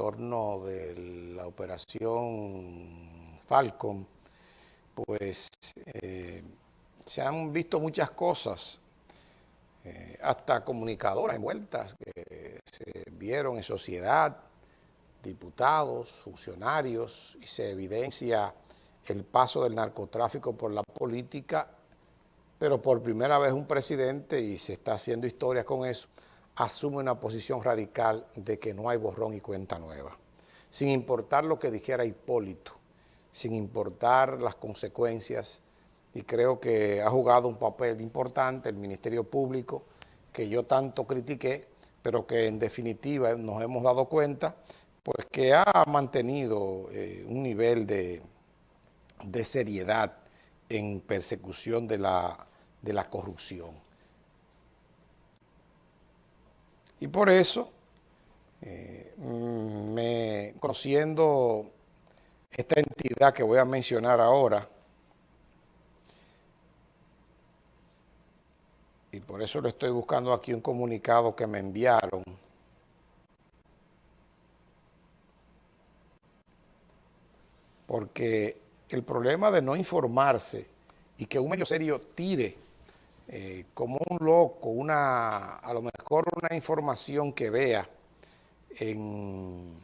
torno de la operación Falcon, pues eh, se han visto muchas cosas, eh, hasta comunicadoras envueltas que se vieron en sociedad, diputados, funcionarios, y se evidencia el paso del narcotráfico por la política, pero por primera vez un presidente, y se está haciendo historia con eso, asume una posición radical de que no hay borrón y cuenta nueva, sin importar lo que dijera Hipólito, sin importar las consecuencias, y creo que ha jugado un papel importante el Ministerio Público, que yo tanto critiqué, pero que en definitiva nos hemos dado cuenta, pues que ha mantenido eh, un nivel de, de, seriedad en persecución de la, de la corrupción. Y por eso, eh, me, conociendo esta entidad que voy a mencionar ahora, y por eso le estoy buscando aquí un comunicado que me enviaron, porque el problema de no informarse y que un medio serio tire eh, como un loco, una, a lo mejor una información que vea en,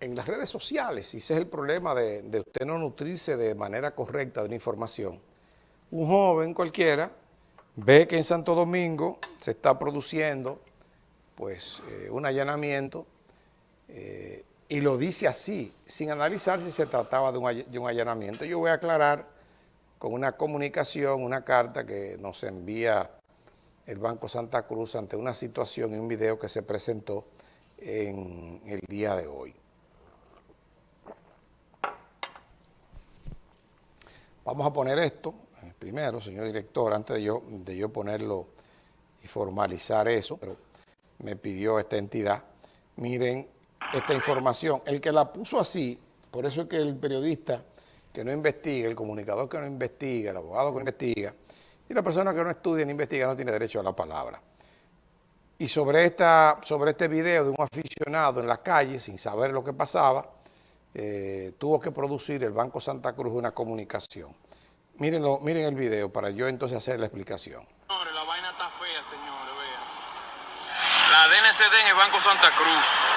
en las redes sociales, y ese es el problema de, de, usted no nutrirse de manera correcta de una información. Un joven cualquiera ve que en Santo Domingo se está produciendo pues eh, un allanamiento eh, y lo dice así, sin analizar si se trataba de un, de un allanamiento. Yo voy a aclarar con una comunicación, una carta que nos envía el Banco Santa Cruz ante una situación y un video que se presentó en el día de hoy. Vamos a poner esto eh, primero, señor director, antes de yo, de yo ponerlo y formalizar eso, pero me pidió esta entidad, miren esta información. El que la puso así, por eso es que el periodista que no investiga, el comunicador que no investiga, el abogado que no investiga, y la persona que no estudia ni investiga no tiene derecho a la palabra. Y sobre, esta, sobre este video de un aficionado en la calle, sin saber lo que pasaba, eh, tuvo que producir el Banco Santa Cruz una comunicación. Mírenlo, miren el video para yo entonces hacer la explicación. La vaina está fea, señores, vean. La DNCD en el Banco Santa Cruz.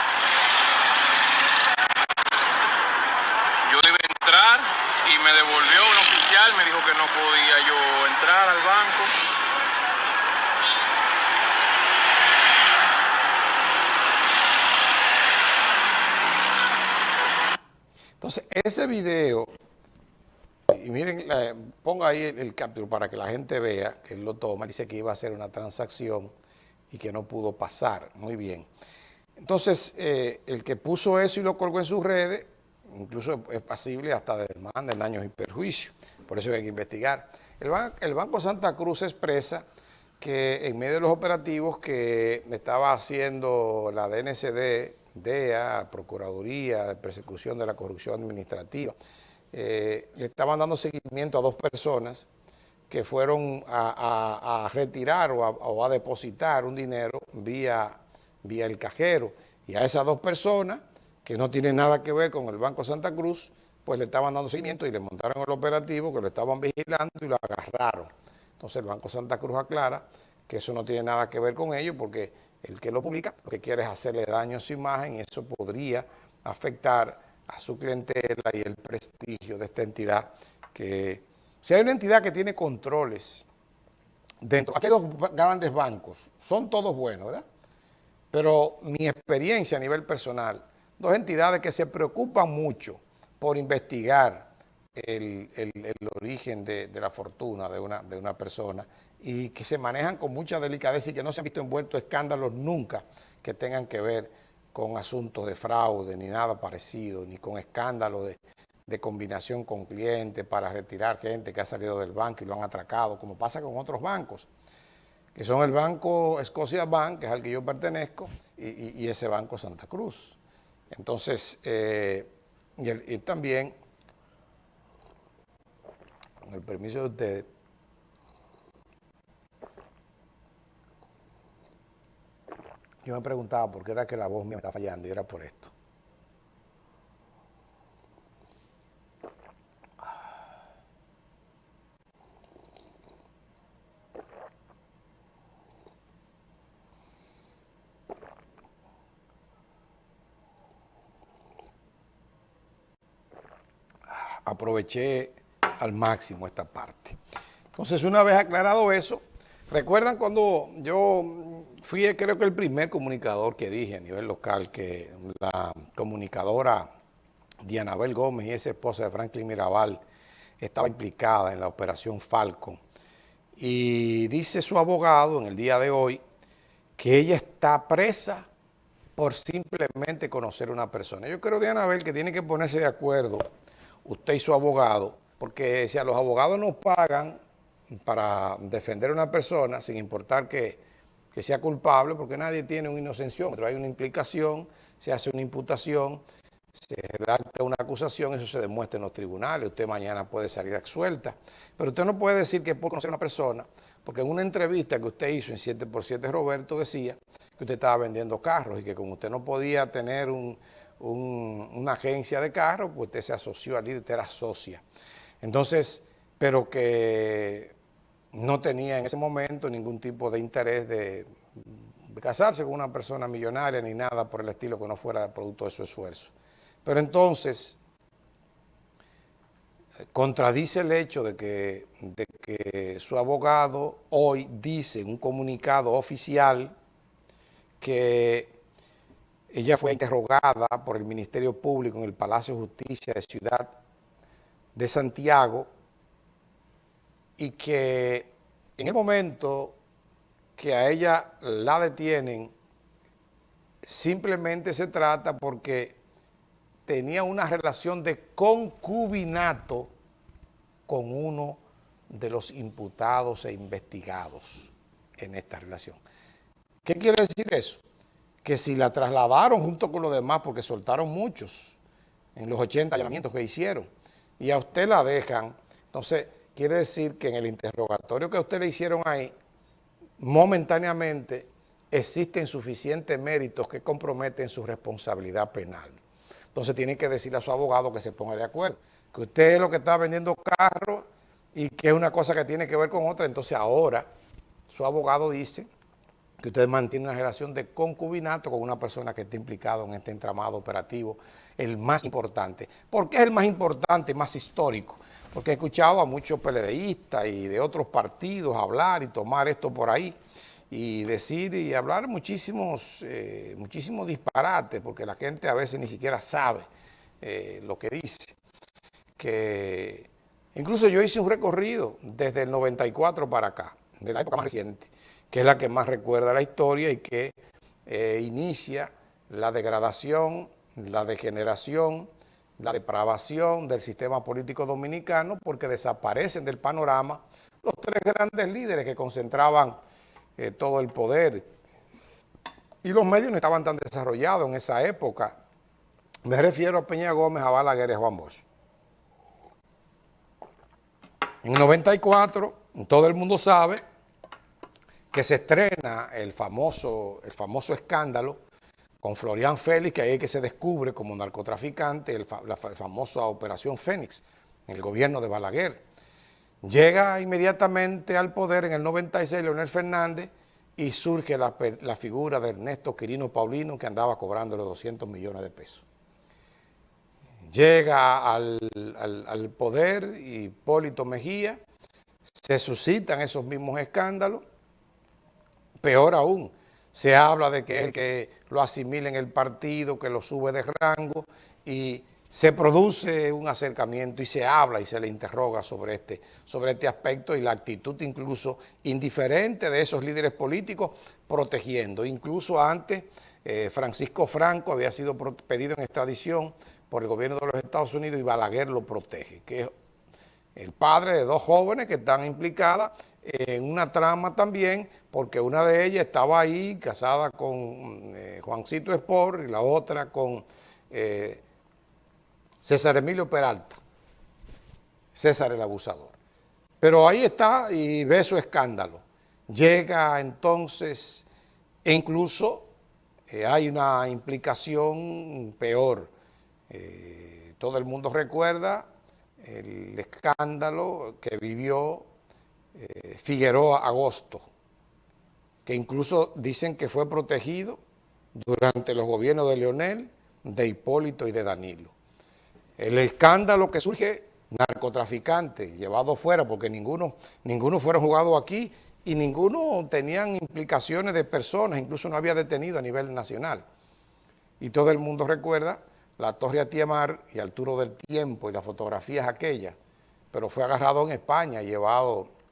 Yo iba entrar y me devolvió un oficial, me dijo que no podía yo entrar al banco. Entonces, ese video, y miren, ponga ahí el, el capture para que la gente vea que él lo toma, dice que iba a hacer una transacción y que no pudo pasar. Muy bien. Entonces, eh, el que puso eso y lo colgó en sus redes, incluso es pasible hasta de daños y perjuicios. Por eso hay que investigar. El, ban el Banco Santa Cruz expresa que en medio de los operativos que estaba haciendo la DNCD, DEA, Procuraduría de Persecución de la Corrupción Administrativa, eh, le estaban dando seguimiento a dos personas que fueron a retirar o a, o a, depositar un dinero vía, vía el cajero. Y a esas dos personas que no tiene nada que ver con el Banco Santa Cruz, pues le estaban dando seguimiento y le montaron el operativo, que lo estaban vigilando y lo agarraron. Entonces el Banco Santa Cruz aclara que eso no tiene nada que ver con ellos porque el que lo publica lo que quiere es hacerle daño a su imagen y eso podría afectar a su clientela y el prestigio de esta entidad que si hay una entidad que tiene controles dentro, aquí hay dos grandes bancos, son todos buenos, ¿verdad? Pero mi experiencia a nivel personal dos entidades que se preocupan mucho por investigar el, el, origen de, de, la fortuna de una, de una persona y que se manejan con mucha delicadeza y que no se han visto envueltos escándalos nunca que tengan que ver con asuntos de fraude ni nada parecido, ni con escándalos de, de combinación con clientes para retirar gente que ha salido del banco y lo han atracado, como pasa con otros bancos, que son el banco Scotia Bank, que es al que yo pertenezco, y, y ese banco Santa Cruz. Entonces, eh, y, también, con el permiso de ustedes, Yo me preguntaba por qué era que la voz me estaba fallando y era por esto. Aproveché al máximo esta parte. Entonces, una vez aclarado eso, recuerdan cuando yo fui, creo que el primer comunicador que dije a nivel local que la comunicadora Dianabel Gómez y esa esposa de Franklin Mirabal estaba implicada en la operación Falcon. Y dice su abogado en el día de hoy que ella está presa por simplemente conocer a una persona. Yo creo, Dianabel, que tiene que ponerse de acuerdo usted y su abogado, porque si a los abogados nos pagan para defender a una persona, sin importar que, sea culpable, porque nadie tiene una inocención, pero hay una implicación, se hace una imputación, se redacta una acusación, eso se demuestra en los tribunales, usted mañana puede salir suelta. Pero usted no puede decir que por conocer a una persona, porque en una entrevista que usted hizo en 7x7 Roberto decía que usted estaba vendiendo carros y que como usted no podía tener un, una agencia de carros, pues usted se asoció al líder, usted era socia. Entonces, pero que no tenía en ese momento ningún tipo de interés de, casarse con una persona millonaria ni nada por el estilo que no fuera producto de su esfuerzo. Pero entonces, contradice el hecho de que, de que su abogado hoy dice en un comunicado oficial que ella fue interrogada por el Ministerio Público en el Palacio de Justicia de Ciudad de Santiago y que en el momento que a ella la detienen, simplemente se trata porque tenía una relación de concubinato con uno de los imputados e investigados en esta relación. ¿Qué quiere decir eso? Que si la trasladaron junto con los demás, porque soltaron muchos en los 80 allanamientos que hicieron, y a usted la dejan, entonces quiere decir que en el interrogatorio que a usted le hicieron ahí, momentáneamente existen suficientes méritos que comprometen su responsabilidad penal. Entonces tiene que decirle a su abogado que se ponga de acuerdo, que usted es lo que está vendiendo carros y que es una cosa que tiene que ver con otra, entonces ahora su abogado dice que usted mantiene una relación de concubinato con una persona que está implicada en este entramado operativo, el más importante. ¿Por qué es el más importante, más histórico? Porque he escuchado a muchos peledeístas y de otros partidos hablar y tomar esto por ahí y decir y hablar muchísimos, eh, muchísimos disparates, porque la gente a veces ni siquiera sabe eh, lo que dice. Que incluso yo hice un recorrido desde el 94 para acá, de la época más reciente, que es la que más recuerda la historia y que eh, inicia la degradación, la degeneración, la depravación del sistema político dominicano porque desaparecen del panorama los tres grandes líderes que concentraban eh, todo el poder y los medios no estaban tan desarrollados en esa época. Me refiero a Peña Gómez, a Balaguer y a Juan Bosch. En 94, todo el mundo sabe que se estrena el famoso, el famoso escándalo con Florian Félix, que ahí es que se descubre como narcotraficante la, famosa Operación Fénix, en el gobierno de Balaguer. Llega inmediatamente al poder en el 96 Leonel Fernández y surge la, figura de Ernesto Quirino Paulino que andaba cobrando los 200 millones de pesos. Llega al, al, al poder Hipólito Mejía, se suscitan esos mismos escándalos, Peor aún, se habla de que que lo asimila en el partido, que lo sube de rango y se produce un acercamiento y se habla y se le interroga sobre este, sobre este aspecto y la actitud incluso indiferente de esos líderes políticos protegiendo. Incluso antes eh, Francisco Franco había sido pedido en extradición por el gobierno de los Estados Unidos y Balaguer lo protege, que es el padre de dos jóvenes que están implicadas en una trama también, porque una de ellas estaba ahí casada con eh, Juancito Espor y la otra con eh, César Emilio Peralta, César el abusador. Pero ahí está y ve su escándalo. Llega entonces, e incluso eh, hay una implicación peor. Todo el mundo recuerda el escándalo que vivió eh, Figueroa Agosto, que incluso dicen que fue protegido durante los gobiernos de Leonel, de Hipólito y de Danilo. El escándalo que surge narcotraficante llevado fuera, porque ninguno, ninguno fueron jugados aquí y ninguno tenían implicaciones de personas, incluso no había detenido a nivel nacional. Y todo el mundo recuerda la Torre Atiemar y Arturo del Tiempo y las fotografías aquellas, pero fue agarrado en España, llevado, en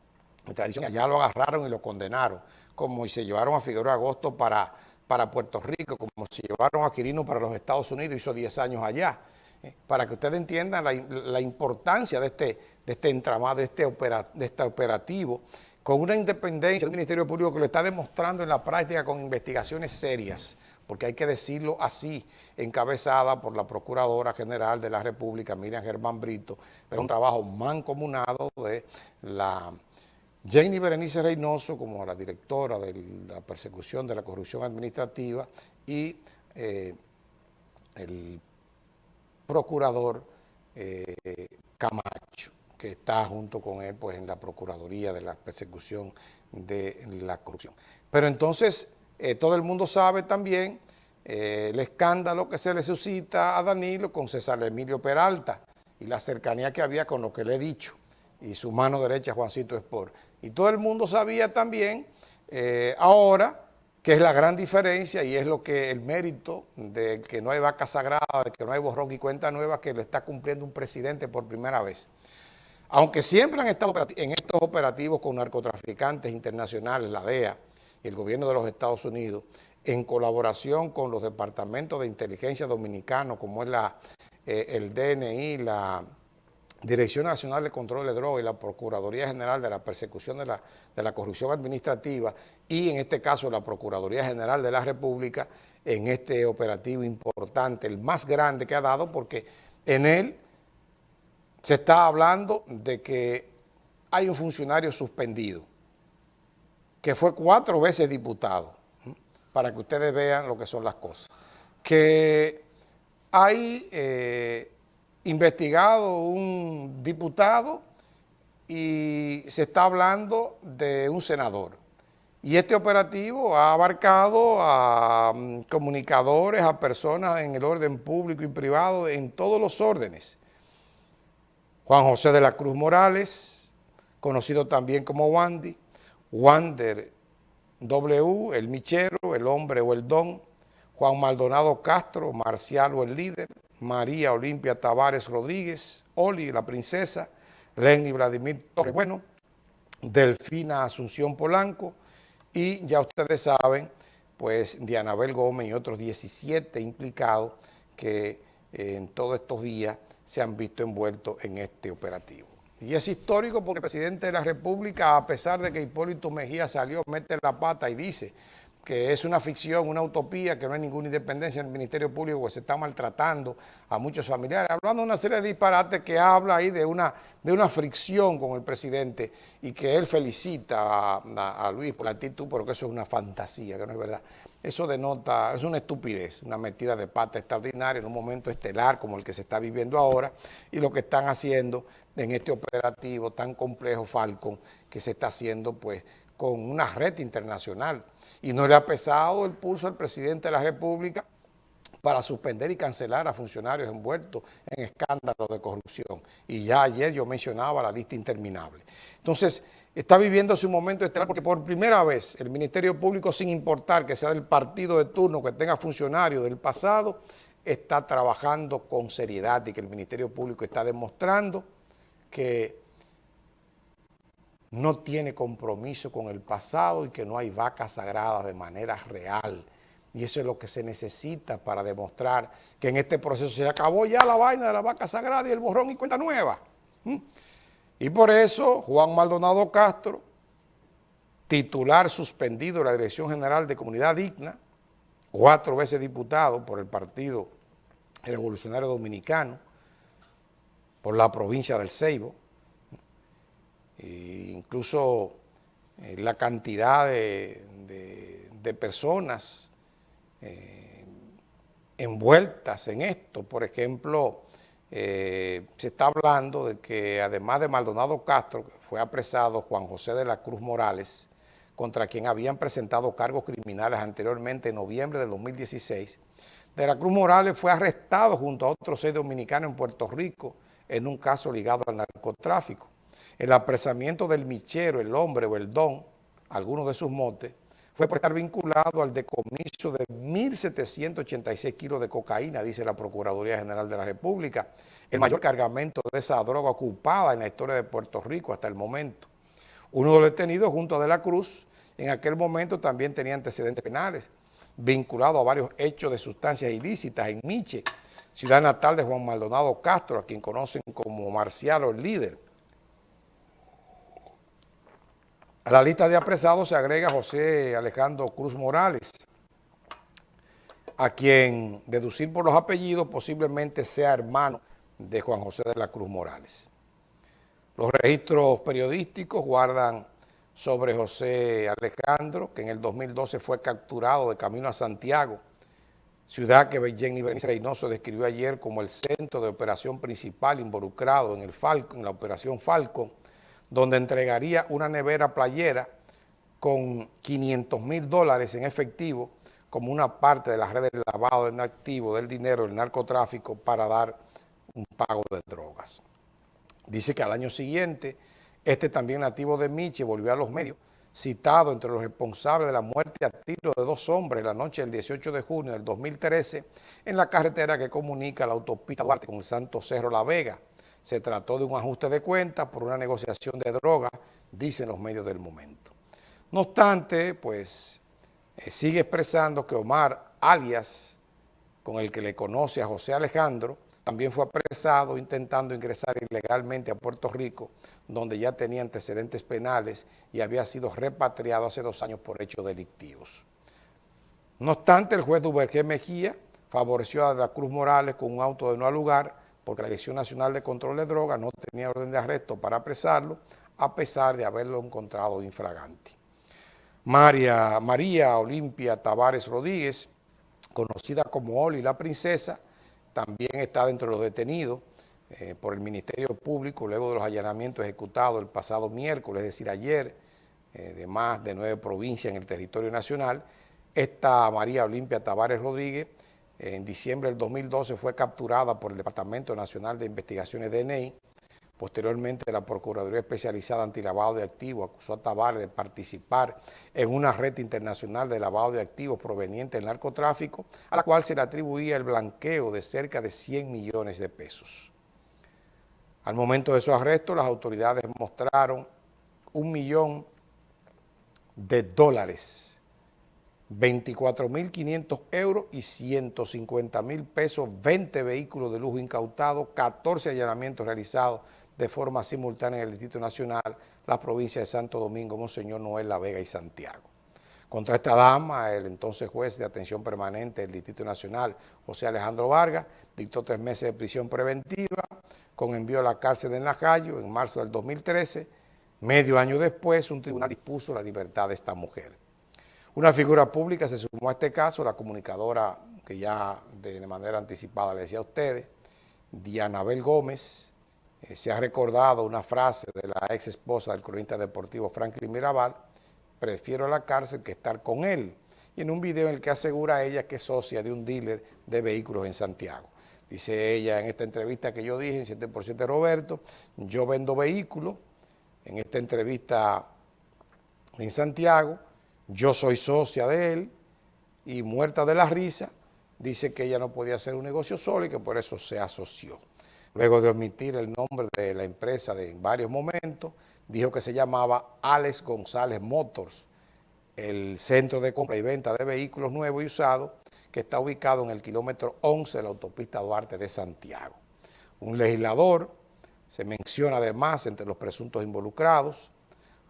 tradición, allá lo agarraron y lo condenaron, como se llevaron a Figueroa Agosto para, para Puerto Rico, como se llevaron a Quirino para los Estados Unidos, hizo 10 años allá, eh, para que ustedes entiendan la, importancia de este, de este entramado, de este, de este operativo, con una independencia del Ministerio Público que lo está demostrando en la práctica con investigaciones serias, porque hay que decirlo así, encabezada por la Procuradora General de la República, Miriam Germán Brito, pero un trabajo mancomunado de la Jenny Berenice Reynoso como la directora de la persecución de la corrupción administrativa y eh, el procurador eh, Camacho que está junto con él pues, en la Procuraduría de la Persecución de la Corrupción. Pero entonces eh, todo el mundo sabe también el escándalo que se le suscita a Danilo con César Emilio Peralta y la cercanía que había con lo que le he dicho y su mano derecha Juancito Espor. Y todo el mundo sabía también eh, ahora que es la gran diferencia y es lo que el mérito de que no hay vaca sagrada, de que no hay borrón y cuenta nueva, que lo está cumpliendo un presidente por primera vez. Aunque siempre han estado en estos operativos con narcotraficantes internacionales, la DEA y el gobierno de los Estados Unidos, en colaboración con los departamentos de inteligencia dominicanos, como es la, eh, el DNI, la Dirección Nacional de Control de Drogas y la Procuraduría General de la Persecución de la, de la Corrupción Administrativa y en este caso la Procuraduría General de la República en este operativo importante, el más grande que ha dado porque en él se está hablando de que hay un funcionario suspendido, que fue cuatro veces diputado, para que ustedes vean lo que son las cosas. Que hay eh, investigado un diputado y se está hablando de un senador. Y este operativo ha abarcado a mm, comunicadores, a personas en el orden público y privado, en todos los órdenes. Juan José de la Cruz Morales, conocido también como Wandy, Wander W, el Michero, el hombre o el don, Juan Maldonado Castro, Marcial o el líder, María Olimpia Tavares Rodríguez, Oli, la princesa, Lenny Vladimir Torres Bueno, Delfina Asunción Polanco y ya ustedes saben, pues Dianabel Gómez y otros 17 implicados que eh, en todos estos días se han visto envueltos en este operativo. Y es histórico porque el presidente de la República, a pesar de que Hipólito Mejía salió, mete la pata y dice que es una ficción, una utopía, que no hay ninguna independencia en el Ministerio Público, que se está maltratando a muchos familiares, hablando de una serie de disparates que habla ahí de una, de una fricción con el presidente y que él felicita a, a Luis por la actitud, pero que eso es una fantasía, que no es verdad. Eso denota, es una estupidez, una metida de pata extraordinaria en un momento estelar como el que se está viviendo ahora y lo que están haciendo en este operativo tan complejo Falcon que se está haciendo pues con una red internacional. Y no le ha pesado el pulso al presidente de la República para suspender y cancelar a funcionarios envueltos en escándalos de corrupción. Y ya ayer yo mencionaba la lista interminable. Entonces, está viviendo su momento estelar porque por primera vez el Ministerio Público, sin importar que sea del partido de turno, que tenga funcionarios del pasado, está trabajando con seriedad y que el Ministerio Público está demostrando que no tiene compromiso con el pasado y que no hay vacas sagradas de manera real. Y eso es lo que se necesita para demostrar que en este proceso se acabó ya la vaina de la vaca sagrada y el borrón y cuenta nueva. Y por eso Juan Maldonado Castro, titular suspendido de la Dirección General de Comunidad Digna, cuatro veces diputado por el Partido Revolucionario Dominicano, por la provincia del Ceibo, e incluso eh, la cantidad de, personas eh, envueltas en esto. Por ejemplo, eh, se está hablando de que además de Maldonado Castro, fue apresado Juan José de la Cruz Morales, contra quien habían presentado cargos criminales anteriormente en noviembre de 2016. De la Cruz Morales fue arrestado junto a otros seis dominicanos en Puerto Rico en un caso ligado al narcotráfico. El apresamiento del michero, el hombre o el don, algunos de sus motes, fue por estar vinculado al decomiso de 1.786 kilos de cocaína, dice la Procuraduría General de la República, el mayor cargamento de esa droga ocupada en la historia de Puerto Rico hasta el momento. Uno de los detenidos junto a De la Cruz, en aquel momento también tenía antecedentes penales, vinculado a varios hechos de sustancias ilícitas en Miche, ciudad natal de Juan Maldonado Castro, a quien conocen como Marcial o líder. A la lista de apresados se agrega José Alejandro Cruz Morales, a quien deducir por los apellidos posiblemente sea hermano de Juan José de la Cruz Morales. Los registros periodísticos guardan sobre José Alejandro, que en el 2012 fue capturado de camino a Santiago, ciudad que Jenny Bernice Reynoso describió ayer como el centro de operación principal involucrado en, el Falcon, en la operación Falcon, donde entregaría una nevera playera con 500 mil dólares en efectivo como una parte de la red de lavado en activo del dinero del narcotráfico para dar un pago de drogas. Dice que al año siguiente, este también nativo de Michi volvió a los medios, citado entre los responsables de la muerte a tiro de dos hombres la noche del 18 de junio del 2013 en la carretera que comunica la autopista Duarte con el Santo Cerro La Vega, se trató de un ajuste de cuentas por una negociación de droga, dicen los medios del momento. No obstante, pues eh, sigue expresando que Omar, alias, con el que le conoce a José Alejandro, también fue apresado intentando ingresar ilegalmente a Puerto Rico, donde ya tenía antecedentes penales y había sido repatriado hace dos años por hechos delictivos. No obstante, el juez Duvergé Mejía favoreció a la Cruz Morales con un auto de no lugar porque la Dirección Nacional de Control de Drogas no tenía orden de arresto para apresarlo, a pesar de haberlo encontrado infragante. María, María Olimpia Tavares Rodríguez, conocida como Oli la Princesa, también está dentro de los detenidos eh, por el Ministerio Público luego de los allanamientos ejecutados el pasado miércoles, es decir, ayer, eh, de más de nueve provincias en el territorio nacional. Esta María Olimpia Tavares Rodríguez en diciembre del 2012 fue capturada por el Departamento Nacional de Investigaciones DNI. Posteriormente, la Procuraduría Especializada Antilavado de Activos acusó a Tavares de participar en una red internacional de lavado de activos proveniente del narcotráfico, a la cual se le atribuía el blanqueo de cerca de 100 millones de pesos. Al momento de su arresto, las autoridades mostraron un millón de dólares 24.500 euros y 150.000 pesos, 20 vehículos de lujo incautados, 14 allanamientos realizados de forma simultánea en el Distrito Nacional, la provincia de Santo Domingo, Monseñor Noel La Vega y Santiago. Contra esta dama, el entonces juez de atención permanente del Distrito Nacional, José Alejandro Vargas, dictó tres meses de prisión preventiva con envío a la cárcel de Najayo en marzo del 2013. Medio año después, un tribunal dispuso la libertad de esta mujer. Una figura pública se sumó a este caso, la comunicadora que ya de, manera anticipada le decía a ustedes, Dianabel Gómez, eh, se ha recordado una frase de la ex esposa del cronista deportivo Franklin Mirabal, prefiero la cárcel que estar con él, y en un video en el que asegura ella que es socia de un dealer de vehículos en Santiago. Dice ella en esta entrevista que yo dije, en 7% Roberto, yo vendo vehículos, en esta entrevista en Santiago, yo soy socia de él y muerta de la risa, dice que ella no podía hacer un negocio solo y que por eso se asoció. Luego de omitir el nombre de la empresa de, en varios momentos, dijo que se llamaba Alex González Motors, el centro de compra y venta de vehículos nuevos y usados que está ubicado en el kilómetro 11 de la autopista Duarte de Santiago. Un legislador se menciona además entre los presuntos involucrados,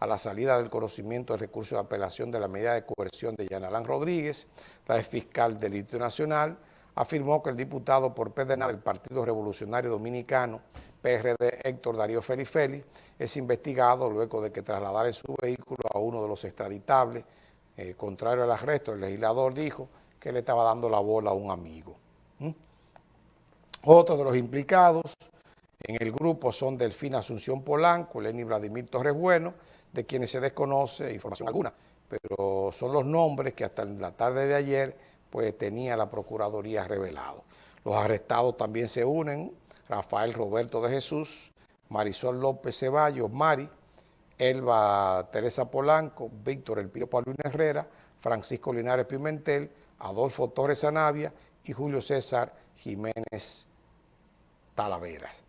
a la salida del conocimiento del recurso de apelación de la medida de coerción de Yanalán Rodríguez, la ex fiscal del Distrito Nacional, afirmó que el diputado por PDN del Partido Revolucionario Dominicano, PRD Héctor Darío Feli es investigado luego de que trasladara en su vehículo a uno de los extraditables. Eh, contrario al arresto, el legislador dijo que le estaba dando la bola a un amigo. Otros de los implicados en el grupo son Delfina Asunción Polanco, Lenny Vladimir Torres Bueno, de quienes se desconoce información alguna, pero son los nombres que hasta la tarde de ayer pues tenía la Procuraduría revelado. Los arrestados también se unen, Rafael Roberto de Jesús, Marisol López Ceballos, Mari, Elba Teresa Polanco, Víctor Elpidio Paulino Herrera, Francisco Linares Pimentel, Adolfo Torres Anavia y Julio César Jiménez Talaveras.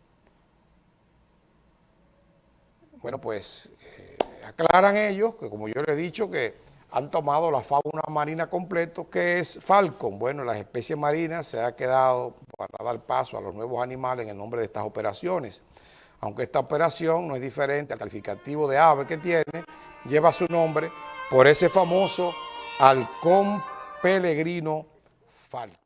Bueno, pues eh, aclaran ellos que como yo le he dicho que han tomado la fauna marina completo que es Falcon. Bueno, las especies marinas se ha quedado para dar paso a los nuevos animales en el nombre de estas operaciones. Aunque esta operación no es diferente al calificativo de ave que tiene, lleva su nombre por ese famoso halcón peregrino falco.